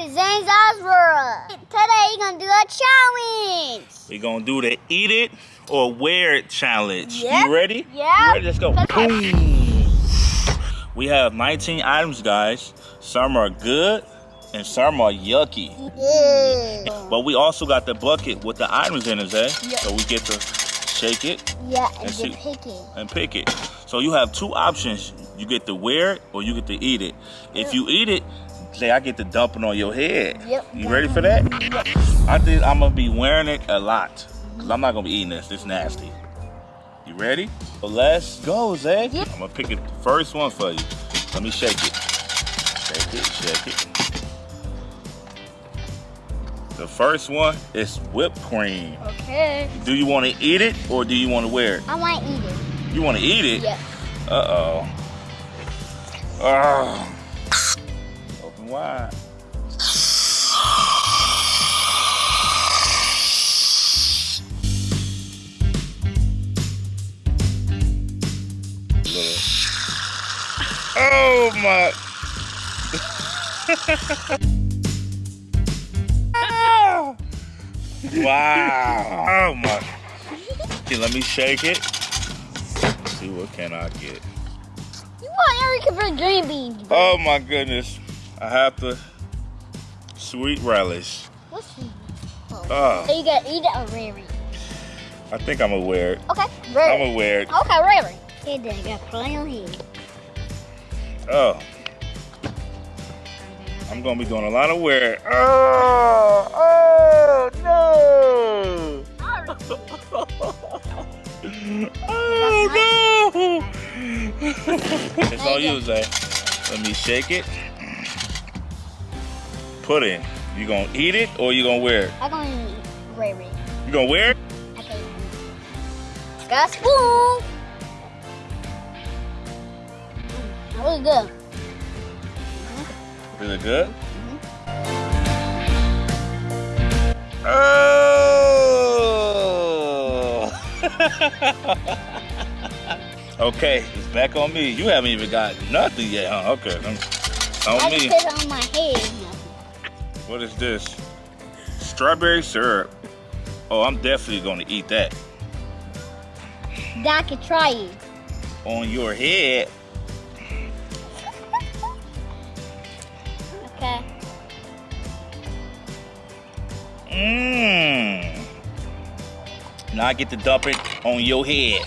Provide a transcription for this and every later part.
to Zane's. Today we're gonna do a challenge. We're gonna do the eat it or wear it challenge. Yep. You ready? Yeah. You ready? Let's go. Boom. We have 19 items, guys. Some are good and some are yucky. Yeah. But we also got the bucket with the items in it, eh? Yep. So we get to shake it Yeah, and see. pick it. and pick it. So you have two options. You get to wear it or you get to eat it. If you eat it, say I get to dump it on your head. Yep. You ready for that? I think I'm gonna be wearing it a lot. Cause I'm not gonna be eating this. It's nasty. You ready? Well, let's go, Zay. Yep. I'm gonna pick it the first one for you. Let me shake it. Shake it, shake it. The first one is whipped cream. Okay. Do you want to eat it or do you want to wear it? I want to eat it. You want to eat it? Yeah. Uh-oh. oh. Oh. Wide. Oh my. wow. Oh my. Okay, let me shake it. See what can I get. You want Erica for green beans. Oh my goodness. I have to sweet relish. What's this? Oh. oh, So you gotta eat it or Rary? I think I'm it. Okay, I'm gonna wear it. Okay, Rary. Hey, Dad, got play on here. Oh. I'm gonna be doing a lot of wear. Oh, oh no. Oh no. it's all you, Zay. Eh? Let me shake it. Put in. You gonna eat it or you gonna wear it? I'm gonna eat Rary. You gonna wear it? Okay. Got a spoon. Mm, that was good. It good? Oh! okay, it's back on me. You haven't even got nothing yet, huh? Okay, on I me. just put it on my head. What is this? Strawberry syrup. Oh, I'm definitely gonna eat that. I can try it. On your head. Okay. Mmm. Now I get to dump it on your head.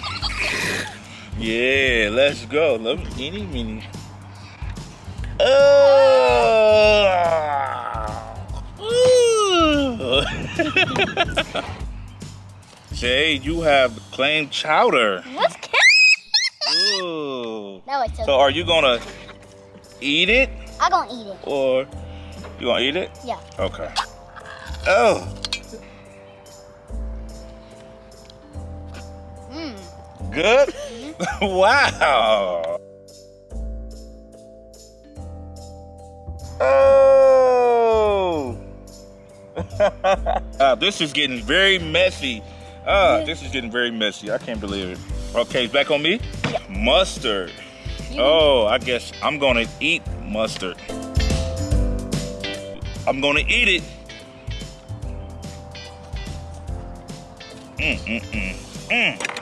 Yeah, let's go. Let me eeny meeny. Oh. Uh, Jay, you have clam chowder. Ooh. That was so. So are you gonna eat it I'm gonna eat it. or you gonna eat it? Yeah. Okay. Oh. Mmm. Good? Mm-hmm. wow. Oh. Ah, this is getting very messy. Ah, this is getting very messy. I can't believe it. Okay, back on me? Mustard. Oh, I guess I'm gonna eat mustard. I'm gonna eat it. Mm, mm, mm, mm.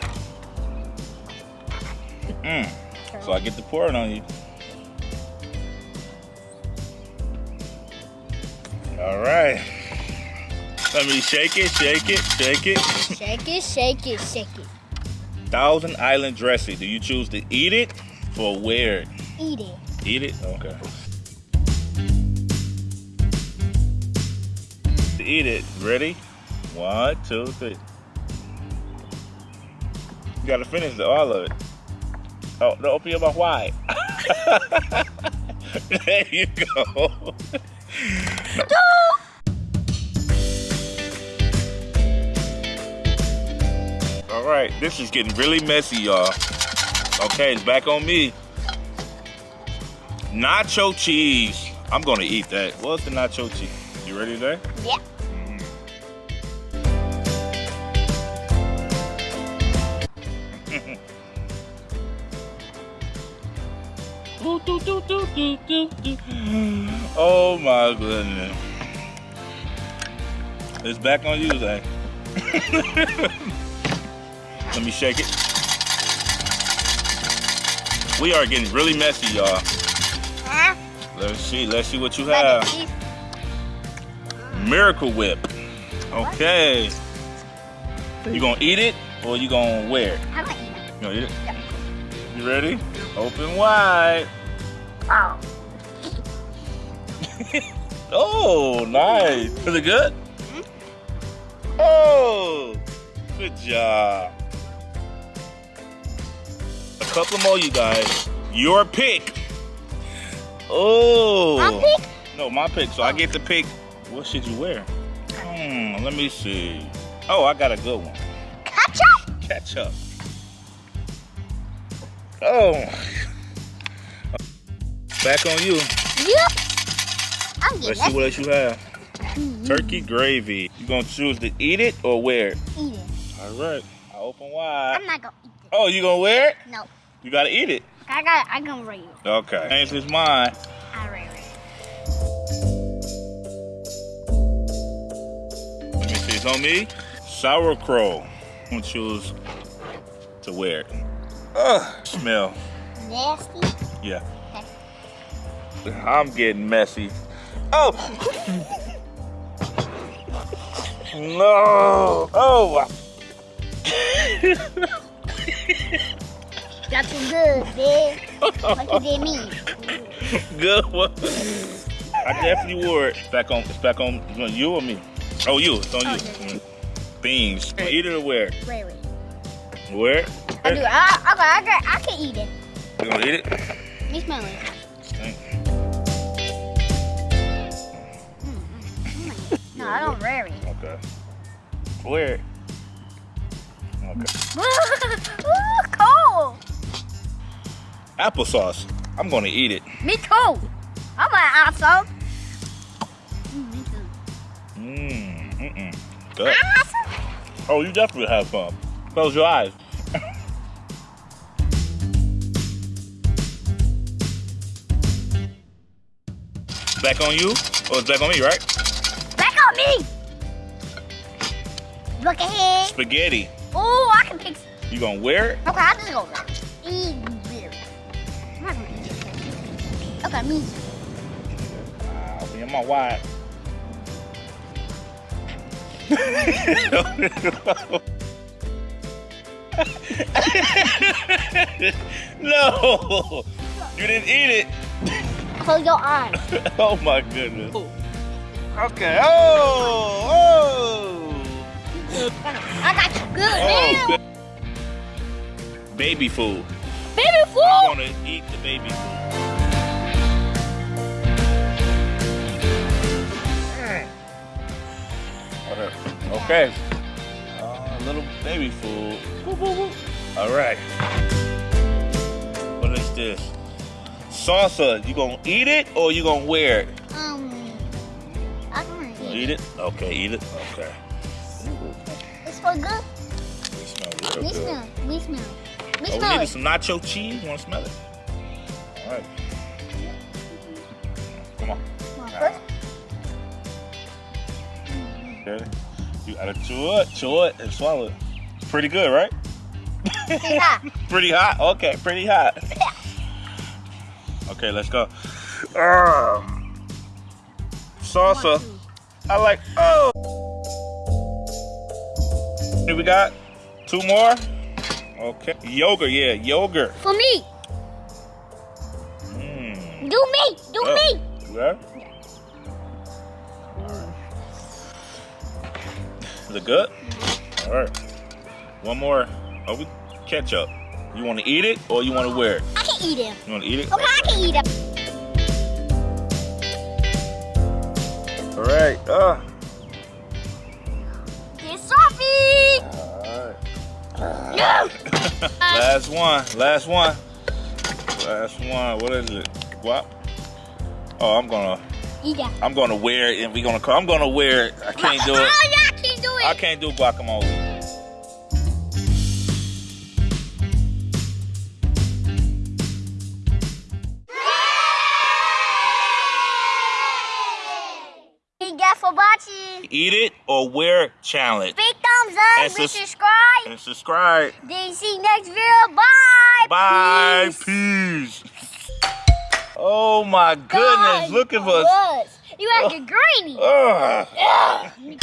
Mm. So I get to pour it on you. All right. Let me shake it, shake it, shake it. Shake it, shake it, shake it. Thousand Island dressing. Do you choose to eat it or wear it? Eat it. Eat it? Okay. To eat it. Ready? One, two, three. You gotta finish the, all of it. Oh, no, open your mouth wide. there you go. All right, this is getting really messy, y'all. Okay, it's back on me. Nacho cheese. I'm gonna eat that. What's the nacho cheese? You ready there? Yeah. Doo. Mm-hmm. Oh my goodness. It's back on you, Zay. Let me shake it. We are getting really messy, y'all. Huh? Let's see. Let's see what you have. Miracle Whip. Okay. You gonna eat it or you gonna wear it? I'm gonna eat it. You gonna eat it? Yeah. You ready? Open wide. Oh. Oh, nice. Is it good? Mm-hmm. Oh, good job. Couple more, you guys. Your pick. Oh. My pick? No, my pick. So I get to pick. What should you wear? Hmm, let me see. Oh, I got a good one. Ketchup? Ketchup. Oh. Back on you. Yep. I'm Let's see what else you have. that. Turkey gravy. You gonna choose to eat it or wear it? Eat it. All right. I open wide. I'm not gonna eat it. Oh, you gonna wear it? No. You gotta eat it. I got. I gonna read it. Okay. Change his mind. I read it. Let me see. It's on me. Sauerkraut. I'm gonna choose to wear it. Ugh. Smell. Nasty. Yeah. I'm getting messy. Oh. no. Oh. Got some good, bitch. what you did mean? Good one. I definitely wore it. It's back on. It's back on. It's on you or me? Oh, you. It's on Oh, you. Mm. Beans. Eat it or wear it? Wait, wait. Wear it? I do. I, I, I, got- I can eat it. You gonna eat it? Me smell it. Stink. No, I don't wear it. Okay. Wear it. Okay. Applesauce. I'm gonna eat it. Me too. I'm an. Mm, me. Mmm. Mm-mm. Good. Awesome. Oh, you definitely have some. Close your eyes. back on you? Or it's back on me, right? Back on me. Look ahead. Spaghetti. Oh, I can pick. You gonna wear it? Okay, I just go. Eat it. Okay, me. I'll be in my wide. no, you didn't eat it. Close your eyes. Oh my goodness. Oh. Okay. Oh, oh, I got you good oh, oh. now. good. Baby food. Baby I want to eat the baby food. Okay. Uh, little baby food. Woo, woo, woo. All right. What is this? Salsa. You gonna eat it or you gonna wear it? Um, I can You eat eat it? Okay, eat it. Okay. It's so good. It smells real We good. smell. We smell. We Oh, we smell needed it. some nacho cheese. You wanna smell it? All right. Come on. Come on, first. Okay. You gotta chew it, chew it, and swallow it. Pretty good, right? Pretty hot. pretty hot. Okay, pretty hot. Okay, let's go. Um, salsa. I like. Oh. Here we got two more. Okay. Yogurt, yeah, yogurt. For me. Mm. Do me. Do Oh. me. Yeah. Is it good? All right. One more. Oh, we ketchup. You want to eat it or you want to wear it? I can eat it. You want to eat it? Okay, I can eat it. All right. Uh. Sophie. All right. No. Last one. Last one. Last one. What is it? What? Oh, I'm gonna. Eat that. I'm gonna wear it, and we gonna. I'm gonna wear it. I can't do it it. I can't do guacamole. Eat it or wear challenge. Big thumbs up and, subscribe. And subscribe. Then see you next video. Bye. Bye. Peace. Oh my goodness. God, Look at us. You acting uh, grainy.